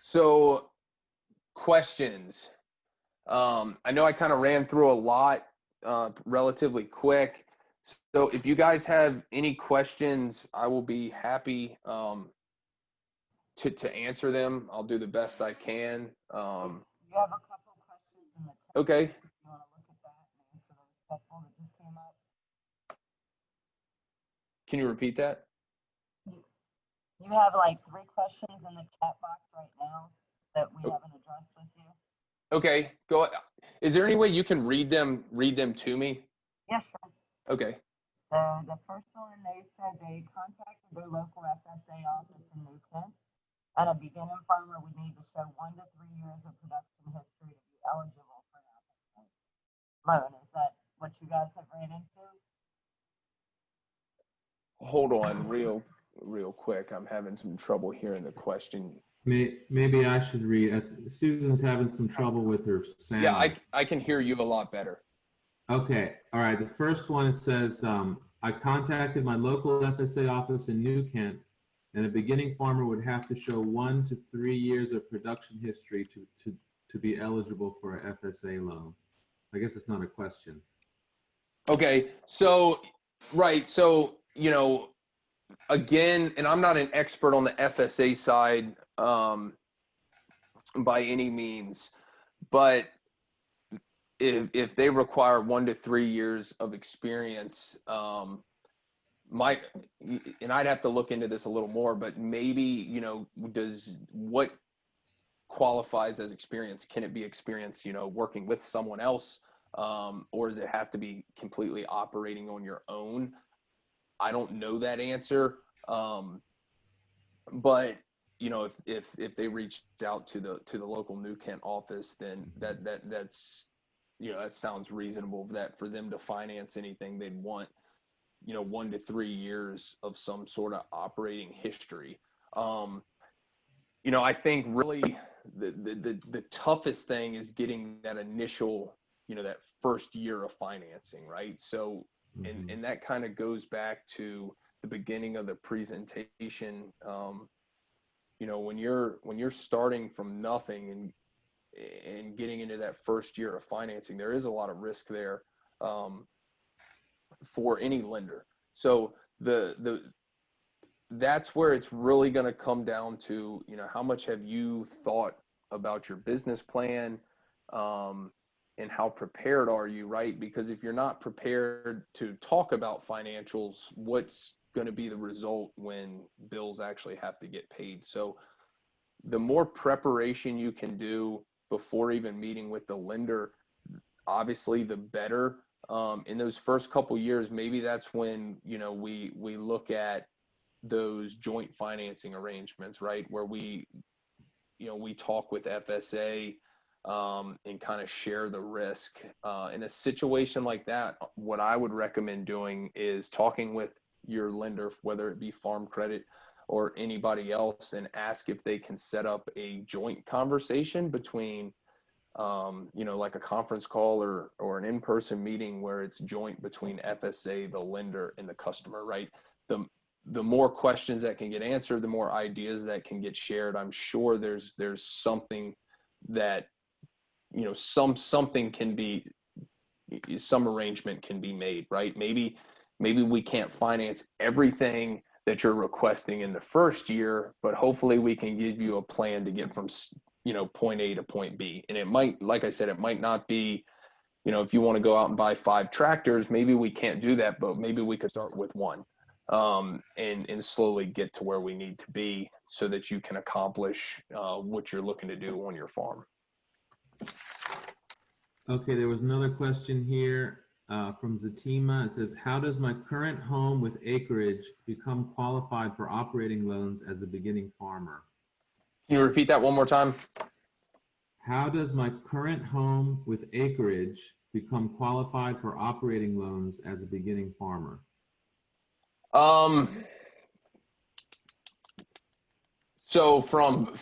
So, questions. Um, I know I kind of ran through a lot uh, relatively quick. So, if you guys have any questions, I will be happy um, to to answer them. I'll do the best I can. Um, You have a couple questions in the chat. okay. You want to look at that and those couple that just came up? Can you repeat that? You have like three questions in the chat box right now that we Oh. haven't addressed with you. Okay. Go. Is there any way you can read them? Read them to me? Yes, sir. Okay. So the first one, they said they contacted their local FSA office in New Kent. And a beginning farmer would need to show one to three years of production history to be eligible for an FSA loan. Is that what you guys have ran into? Hold on, real real quick. I'm having some trouble hearing the question. May, maybe I should read. uh, Susan's having some trouble with her sound. Yeah, I I can hear you a lot better. Okay, all right. The first one, it says, um, I contacted my local FSA office in New Kent, and a beginning farmer would have to show one to three years of production history to, to, to be eligible for a FSA loan. I guess it's not a question. Okay, so right, so you know, again, and I'm not an expert on the FSA side um, by any means, but if if they require one to three years of experience, um, my and I'd have to look into this a little more, but maybe you know, does what qualifies as experience? Can it be experience, you know, working with someone else? um, or does it have to be completely operating on your own? I don't know that answer, um, but you know, if if if they reached out to the to the local New Kent office, then that that that's you know that sounds reasonable. That for them to finance anything, they'd want you know one to three years of some sort of operating history. Um, you know, I think really the, the the the toughest thing is getting that initial you know that first year of financing right so and Mhm. and that kind of goes back to the beginning of the presentation um you know when you're when you're starting from nothing and and getting into that first year of financing there is a lot of risk there um for any lender. So the the that's where it's really going to come down to you know how much have you thought about your business plan um and how prepared are you right? Because if you're not prepared to talk about financials what's going to be the result when bills actually have to get paid? So the more preparation you can do before even meeting with the lender, obviously the better. Um, in those first couple years, maybe that's when, you know, we, we look at those joint financing arrangements, right? Where we, you know, we talk with FSA um, and kind of share the risk. Uh, in a situation like that, what I would recommend doing is talking with your lender, whether it be Farm Credit or anybody else, and ask if they can set up a joint conversation between, um, you know, like a conference call or or an in-person meeting where it's joint between FSA, the lender, and the customer. Right. The the more questions that can get answered, the more ideas that can get shared. I'm sure there's there's something that you know some something can be some arrangement can be made right maybe maybe we can't finance everything that you're requesting in the first year but hopefully we can give you a plan to get from you know point a to point b. And it might like i said it might not be you know if you want to go out and buy five tractors maybe we can't do that but maybe we could start with one um, and and slowly get to where we need to be so that you can accomplish uh, what you're looking to do on your farm. Okay, there was another question here uh, from Zatima. It says, how does my current home with acreage become qualified for operating loans as a beginning farmer? Can you repeat that one more time? How does my current home with acreage become qualified for operating loans as a beginning farmer? Um, so from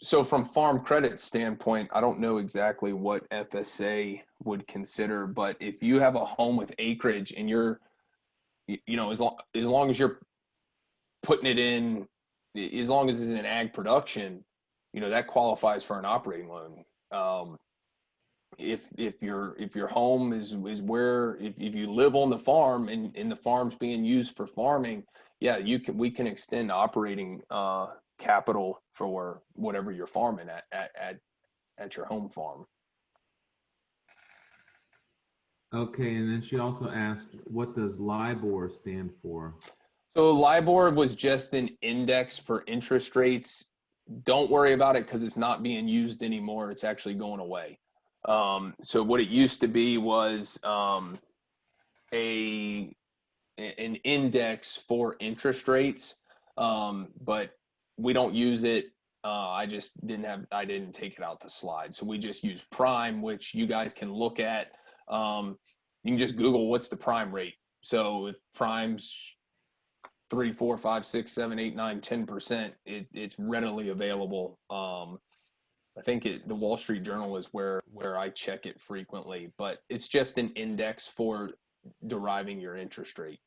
so from farm credit standpoint, I don't know exactly what FSA would consider, but if you have a home with acreage and you're, you know, as long as long as you're putting it in, as long as it's in ag production, you know, that qualifies for an operating loan. Um, if if your if your home is is where if, if you live on the farm and, and the farm's being used for farming, yeah, you can we can extend operating uh, capital for whatever you're farming at at at, at your home farm. Okay, and then she also asked, what does LIBOR stand for? So LIBOR was just an index for interest rates. Don't worry about it because it's not being used anymore. It's actually going away. Um, so what it used to be was um, a an index for interest rates, um, but we don't use it. Uh, I just didn't have, I didn't take it out to slide. So we just use prime, which you guys can look at. Um, you can just Google what's the prime rate. So if prime's three, four, five, six, seven, eight, nine, 10%, it, it's readily available. Um, I think it, the Wall Street Journal is where, where I check it frequently, but it's just an index for deriving your interest rate.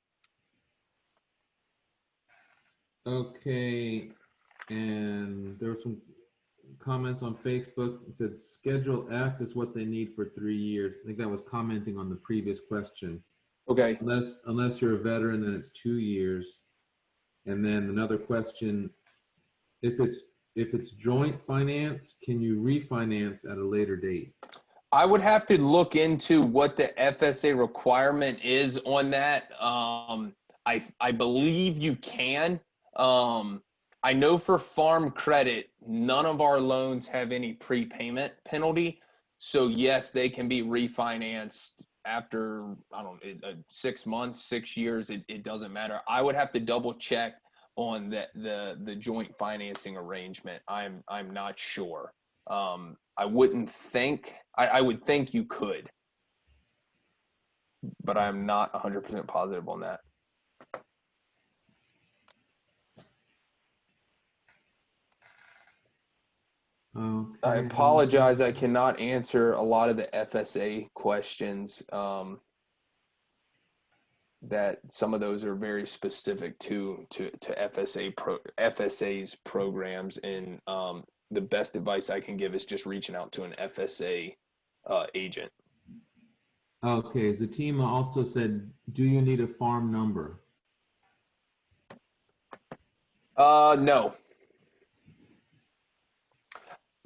Okay, and there were some comments on Facebook. It said Schedule F is what they need for three years. I think that was commenting on the previous question. Okay. Unless unless you're a veteran, then it's two years. And then another question: If it's if it's joint finance, can you refinance at a later date? I would have to look into what the FSA requirement is on that. Um, I I believe you can. Um, I know for farm credit, none of our loans have any prepayment penalty. So yes, they can be refinanced after, I don't know, six months, six years, it, it doesn't matter. I would have to double check on the, the, the joint financing arrangement. I'm, I'm not sure. Um, I wouldn't think, I, I would think you could, but I'm not 100% positive on that. Okay. I apologize. I cannot answer a lot of the FSA questions. Um, that some of those are very specific to to to FSA pro FSA's programs, and um, the best advice I can give is just reaching out to an FSA uh, agent. Okay, Zatima also said, do you need a farm number? Uh, no.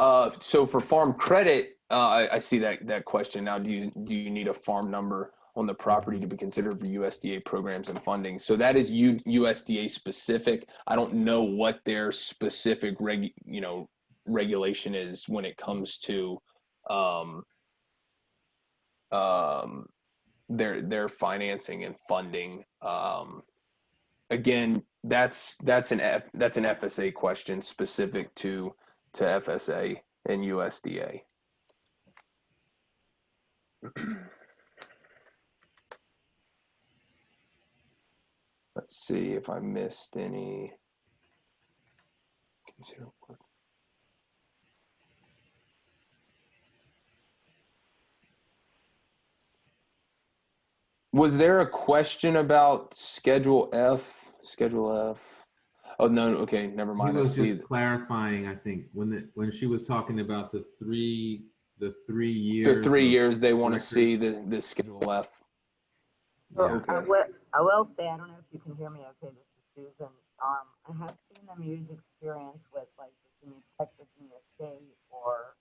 Uh, so for farm credit, uh, I, I, see that that question now. Do you do you need a farm number on the property to be considered for USDA programs and funding? So that is U, USDA specific. I don't know what their specific reg you know regulation is when it comes to um, um, their their financing and funding. Um, again, that's that's an F, that's an FSA question specific to to FSA and USDA. Let's see if I missed any. Was there a question about Schedule F? Schedule F? Oh no, okay, never mind. I was see. just clarifying, I think, when the, when she was talking about the three, the three years. The three years they want to see the, the Schedule F. So Yeah. I Okay. will, I will say, I don't know if you can hear me okay, this is Susan. Um, I have seen them use experience with like Virginia Tech, Virginia State, or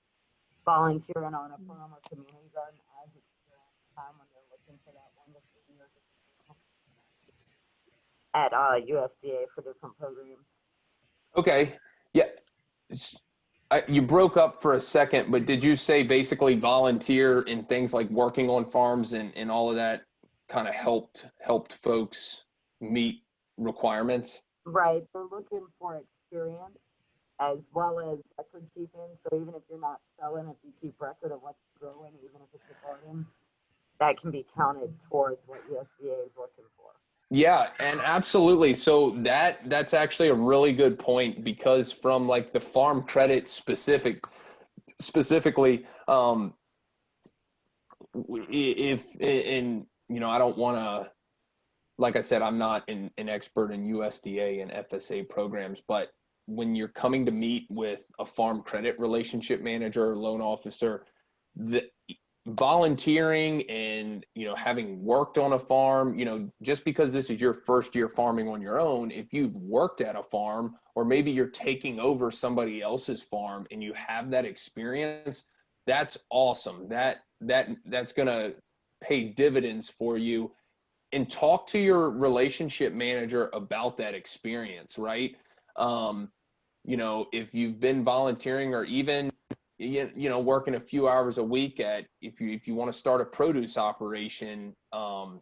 volunteering on a farm or community garden as experience time when they're looking for that one to three years of experience at uh, USDA for different programs. Okay, yeah. I, you broke up for a second, but did you say basically volunteer in things like working on farms and, and all of that kind of helped helped folks meet requirements? Right, they're looking for experience as well as record keeping. So even if you're not selling, if you keep record of what's growing, even if it's a garden, that can be counted towards what USDA is looking for. Yeah, and absolutely. So that that's actually a really good point because from like the farm credit specific specifically um if in you know I don't want to like I said I'm not an, an expert in USDA and FSA programs but when you're coming to meet with a farm credit relationship manager or loan officer the volunteering and you know having worked on a farm you know just because this is your first year farming on your own if you've worked at a farm or maybe you're taking over somebody else's farm and you have that experience that's awesome. That that that's going to pay dividends for you. And talk to your relationship manager about that experience right? Um you know if you've been volunteering or even you, you know working a few hours a week at if you if you want to start a produce operation um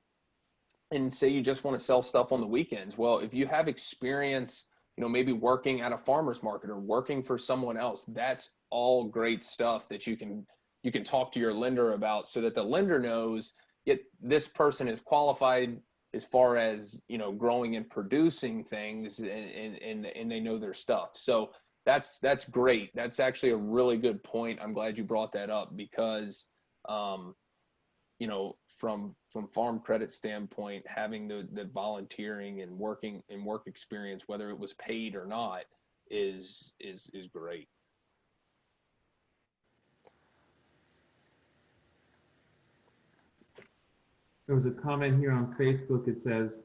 and say you just want to sell stuff on the weekends well if you have experience you know maybe working at a farmers market or working for someone else that's all great stuff that you can you can talk to your lender about so that the lender knows it this person is qualified as far as you know growing and producing things and and and, and they know their stuff. So that's that's great. That's actually a really good point. I'm glad you brought that up because um you know from from farm credit standpoint having the the volunteering and working and work experience whether it was paid or not is is is great. There was a comment here on Facebook. It says,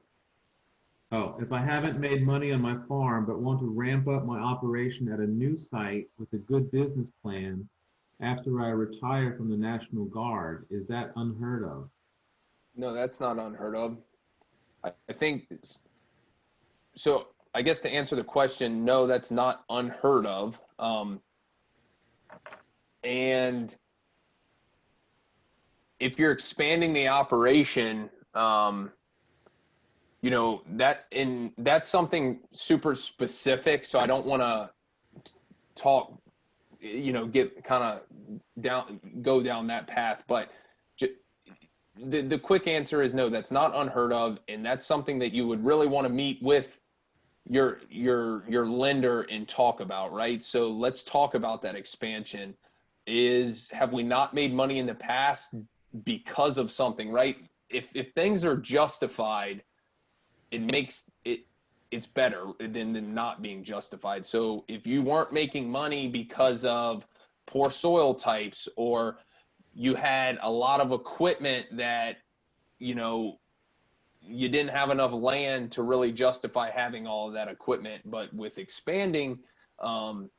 oh, if I haven't made money on my farm but want to ramp up my operation at a new site with a good business plan after I retire from the National Guard, is that unheard of? no that's not unheard of i, I think so i guess to answer the question no that's not unheard of um and if you're expanding the operation um you know that in that's something super specific so i don't want to talk you know get kind of down go down that path but ju- the, the quick answer is no that's not unheard of and that's something that you would really want to meet with your your your lender and talk about right? So let's talk about that expansion. Is have we not made money in the past because of something right? If if things are justified it makes it it's better than, than not being justified. So if you weren't making money because of poor soil types or you had a lot of equipment that you know you didn't have enough land to really justify having all of that equipment but with expanding um,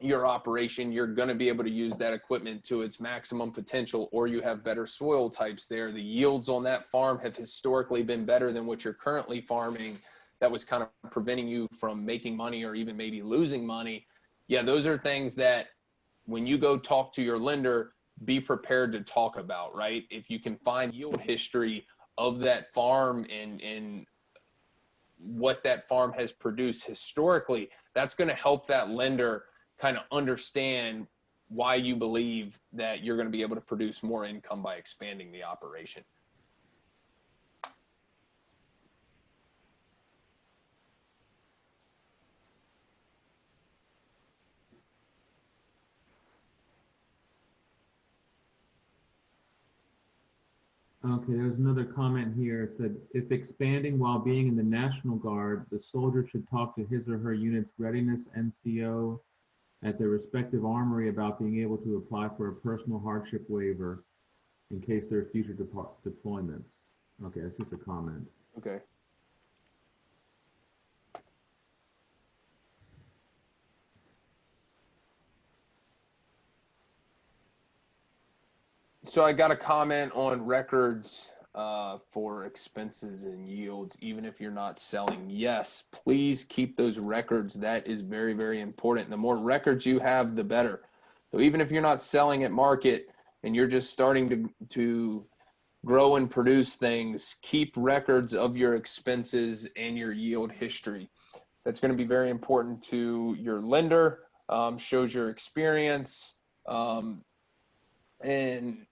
your operation you're going to be able to use that equipment to its maximum potential or you have better soil types there. The yields on that farm have historically been better than what you're currently farming. That was kind of preventing you from making money or even maybe losing money. Yeah those are things that when you go talk to your lender be prepared to talk about, right? If you can find yield history of that farm and, and what that farm has produced historically, that's going to help that lender kind of understand why you believe that you're going to be able to produce more income by expanding the operation. Okay, there's another comment here. It said, if expanding while being in the National Guard, the soldier should talk to his or her unit's readiness NCO at their respective armory about being able to apply for a personal hardship waiver in case there are future deployments. Okay, that's just a comment. Okay. So I got a comment on records uh, for expenses and yields, even if you're not selling. Yes, please keep those records. That is very, very important. The more records you have, the better. So even if you're not selling at market and you're just starting to to grow and produce things, keep records of your expenses and your yield history. That's going to be very important to your lender, um, shows your experience. Um, and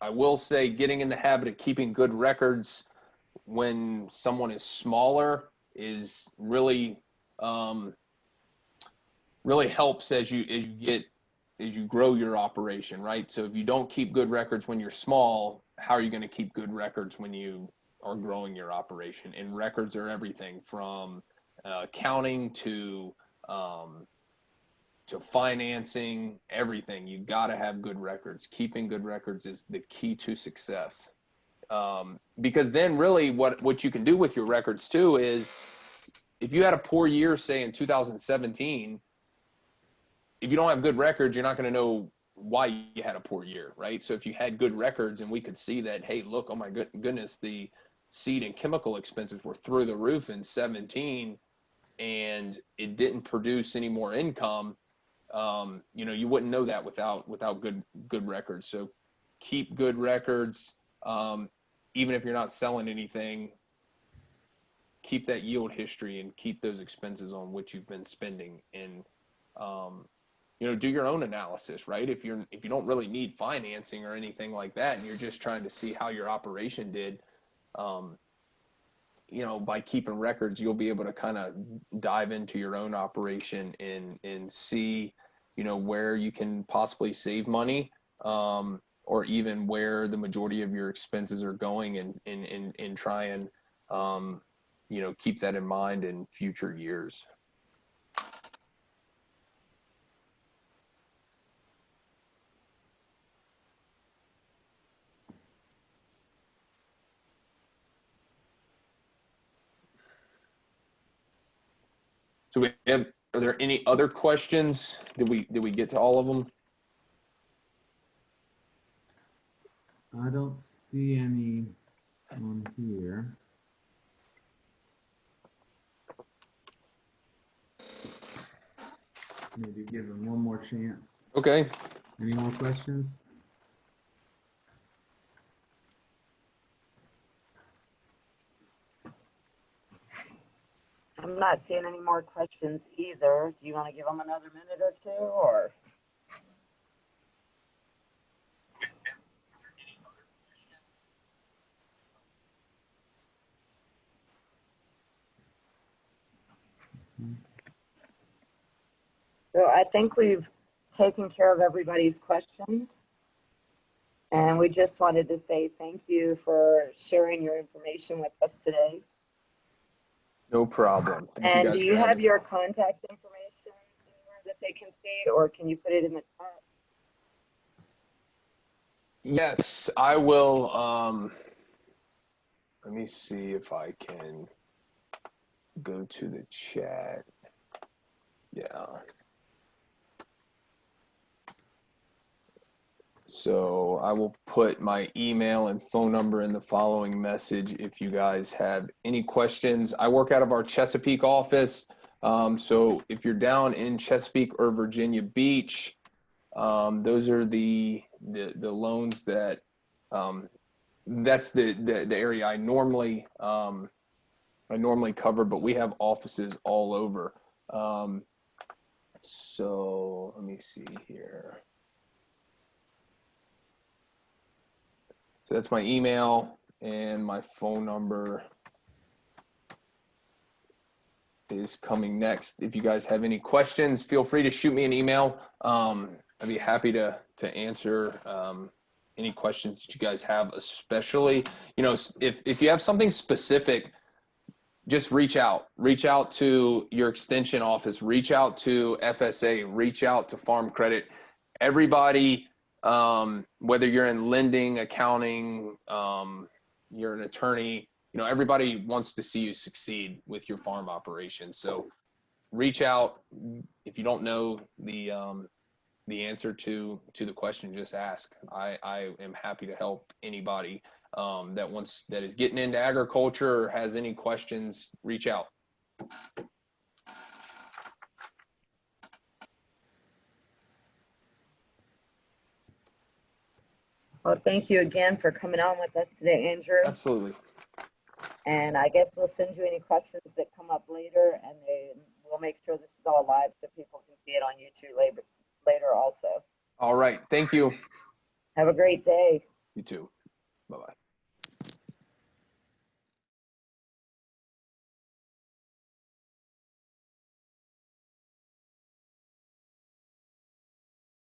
I will say, getting in the habit of keeping good records when someone is smaller is really, um, really helps as you as you get as you grow your operation, right? So if you don't keep good records when you're small, how are you going to keep good records when you are growing your operation? And records are everything from uh, accounting to um, to financing, everything. You got to have good records. Keeping good records is the key to success. Um, because then, really, what what you can do with your records too is, if you had a poor year, say in 2017 if you don't have good records, you're not going to know why you had a poor year, right? So if you had good records and we could see that, hey, look, oh my good, goodness, the seed and chemical expenses were through the roof in 17 and it didn't produce any more income, um, you know, you wouldn't know that without without good good records. So keep good records. Um, even if you're not selling anything, keep that yield history and keep those expenses on which you've been spending and um, you know do your own analysis right if you're if you don't really need financing or anything like that and you're just trying to see how your operation did um, you know by keeping records you'll be able to kind of dive into your own operation and and see you know where you can possibly save money um, or even where the majority of your expenses are going and and and, and try and um, you know keep that in mind in future years So we have, are there any other questions? Did we, did we get to all of them? I don't see any on here. Maybe give him one more chance. Okay, Any more questions? I'm not seeing any more questions either. Do you want to give them another minute or two or? So I think we've taken care of everybody's questions. And we just wanted to say thank you for sharing your information with us today. No problem. Thank And guys do you have your contact information that they can see, or can you put it in the chat? Yes, I will, um, let me see if I can go to the chat. Yeah. So I will put my email and phone number in the following message if you guys have any questions. I work out of our Chesapeake office. Um, so if you're down in Chesapeake or Virginia Beach, Um, those are the, the, the loans that, um, that's the, the, the area I normally, um, I normally cover, but we have offices all over. Um, so let me see here. That's my email and my phone number is coming next. If you guys have any questions, feel free to shoot me an email. Um, I'd be happy to to answer um, any questions that you guys have, especially you know if if you have something specific, just reach out. Reach out to your extension office. Reach out to FSA. Reach out to Farm Credit. Everybody, um, whether you're in lending, accounting, um, you're an attorney, you know everybody wants to see you succeed with your farm operation. So reach out. If you don't know the um, the answer to to the question just ask. I i am happy to help anybody um, that wants that is getting into agriculture or has any questions reach out Well, thank you again for coming on with us today, Andrew. absolutely And I guess we'll send you any questions that come up later and then we'll make sure this is all live so people can see it on YouTube later, later also. all right thank you Have a great day. you too bye bye